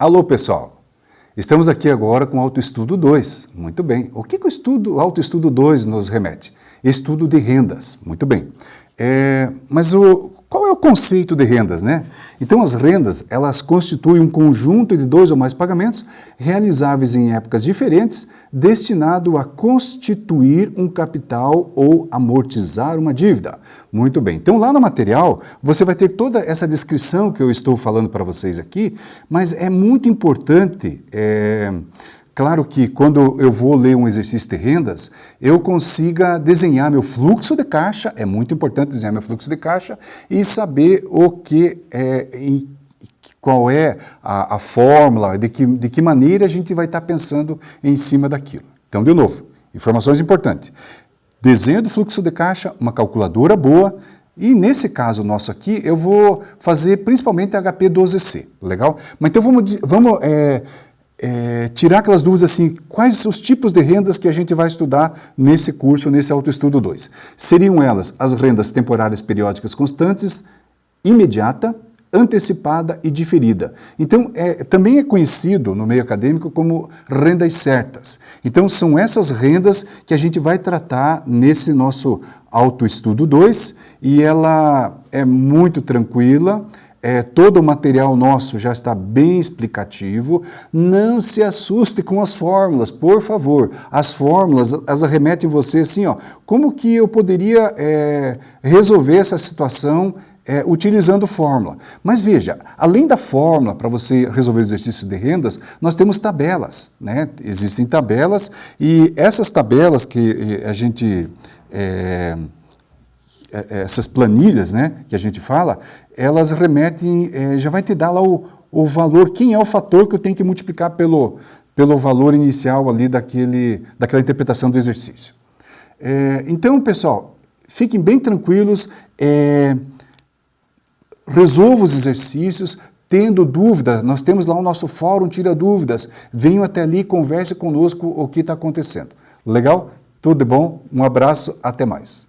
Alô, pessoal! Estamos aqui agora com o Autoestudo 2. Muito bem. O que, que o estudo, Autoestudo 2 nos remete? Estudo de rendas. Muito bem. É, mas o, qual é o conceito de rendas, né? Então as rendas, elas constituem um conjunto de dois ou mais pagamentos realizáveis em épocas diferentes, destinado a constituir um capital ou amortizar uma dívida. Muito bem, então lá no material você vai ter toda essa descrição que eu estou falando para vocês aqui, mas é muito importante... É, Claro que quando eu vou ler um exercício de rendas, eu consiga desenhar meu fluxo de caixa, é muito importante desenhar meu fluxo de caixa, e saber o que é, em, qual é a, a fórmula, de que, de que maneira a gente vai estar pensando em cima daquilo. Então, de novo, informações importantes. Desenho do fluxo de caixa, uma calculadora boa, e nesse caso nosso aqui, eu vou fazer principalmente HP 12C, legal? Mas então vamos, vamos é, é, tirar aquelas dúvidas assim, quais os tipos de rendas que a gente vai estudar nesse curso, nesse autoestudo 2? Seriam elas as rendas temporárias periódicas constantes, imediata, antecipada e diferida. Então, é, também é conhecido no meio acadêmico como rendas certas. Então, são essas rendas que a gente vai tratar nesse nosso autoestudo 2 e ela é muito tranquila, é, todo o material nosso já está bem explicativo. Não se assuste com as fórmulas, por favor. As fórmulas, elas remetem você assim, ó, como que eu poderia é, resolver essa situação é, utilizando fórmula. Mas veja, além da fórmula para você resolver exercícios de rendas, nós temos tabelas. Né? Existem tabelas e essas tabelas que a gente... É, essas planilhas né, que a gente fala, elas remetem, é, já vai te dar lá o, o valor, quem é o fator que eu tenho que multiplicar pelo, pelo valor inicial ali daquele, daquela interpretação do exercício. É, então, pessoal, fiquem bem tranquilos, é, resolva os exercícios, tendo dúvida, nós temos lá o nosso fórum Tira Dúvidas, venham até ali, converse conosco o que está acontecendo. Legal? Tudo bom? Um abraço, até mais.